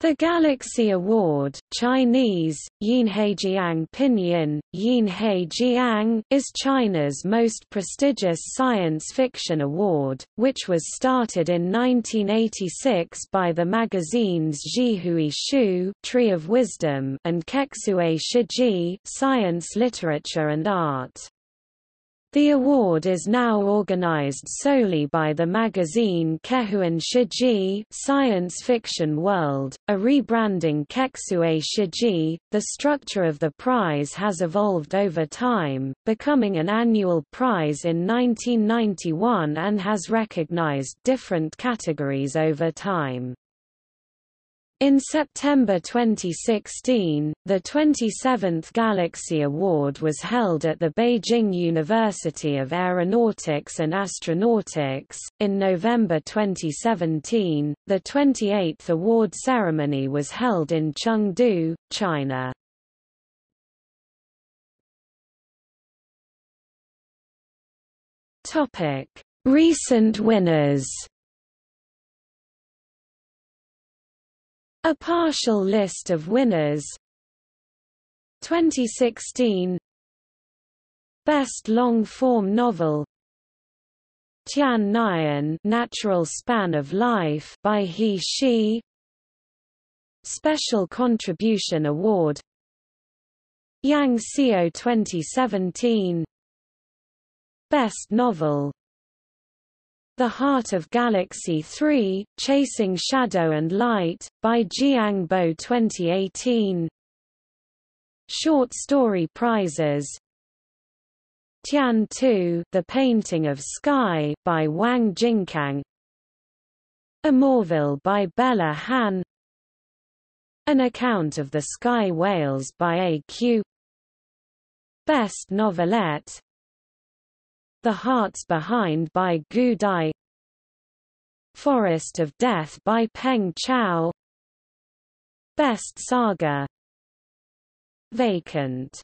The Galaxy Award Chinese, Yinhejiang Pinyin, Yinhejiang is China's most prestigious science fiction award, which was started in 1986 by the magazines Zhihui Shu Tree of Wisdom and Kexue Shiji Science Literature and Art. The award is now organized solely by the magazine Kehuan Shiji Science Fiction World, a rebranding Kexue Shiji. The structure of the prize has evolved over time, becoming an annual prize in 1991 and has recognized different categories over time. In September 2016, the 27th Galaxy Award was held at the Beijing University of Aeronautics and Astronautics. In November 2017, the 28th award ceremony was held in Chengdu, China. Topic: Recent winners. A partial list of winners. 2016 Best long-form novel. Tian Nian Natural Span of Life by He Shi. Special Contribution Award. Yang Xiao 2017 Best Novel the Heart of Galaxy 3, Chasing Shadow and Light, by Jiang Bo 2018 Short Story Prizes. Tian 2, The Painting of Sky, by Wang Jinkang. Amorville by Bella Han. An Account of the Sky Whales by A.Q. Best Novelette the Hearts Behind by Gu Dai Forest of Death by Peng Chao Best Saga Vacant